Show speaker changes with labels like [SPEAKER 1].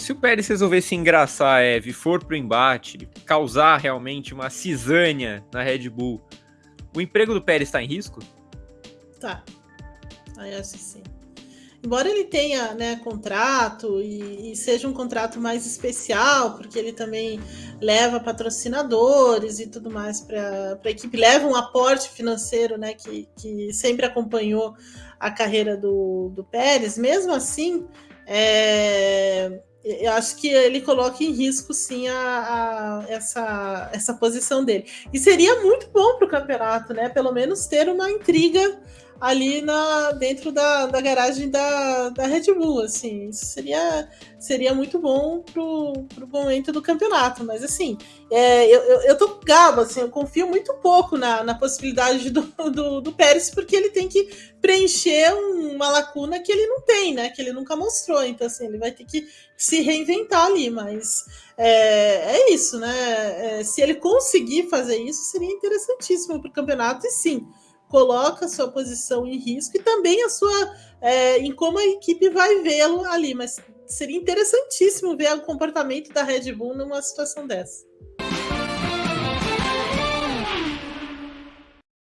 [SPEAKER 1] se o Pérez resolvesse engraçar a Eve, for pro embate, causar realmente uma cisânia na Red Bull, o emprego do Pérez está em risco?
[SPEAKER 2] Tá. Aí acho que sim. Embora ele tenha né, contrato e, e, seja um contrato mais especial, porque ele também leva patrocinadores e tudo mais para a equipe, leva um aporte financeiro né, que, que sempre acompanhou a carreira do, do Pérez, mesmo assim, é, eu acho que ele coloca em risco sim a, a, essa, essa posição dele. E seria muito bom para o campeonato, né? Pelo menos ter uma intriga ali na, dentro da, da garagem da, da Red Bull, assim, isso seria, seria muito bom pro, pro momento do campeonato, mas assim, é, eu, eu, eu tô gabo, assim, eu confio muito pouco na, na possibilidade do, do, do Pérez, porque ele tem que preencher uma lacuna que ele não tem, né, que ele nunca mostrou, então assim, ele vai ter que se reinventar ali, mas é, é isso, né, é, se ele conseguir fazer isso, seria interessantíssimo pro campeonato, e sim, coloca a sua posição em risco e também a sua é, em como a equipe vai vê-lo ali. Mas seria interessantíssimo ver o comportamento da Red Bull numa situação dessa.